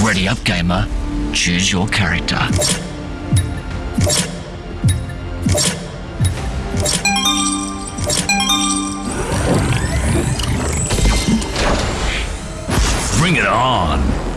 Ready up, gamer. Choose your character. Bring it on!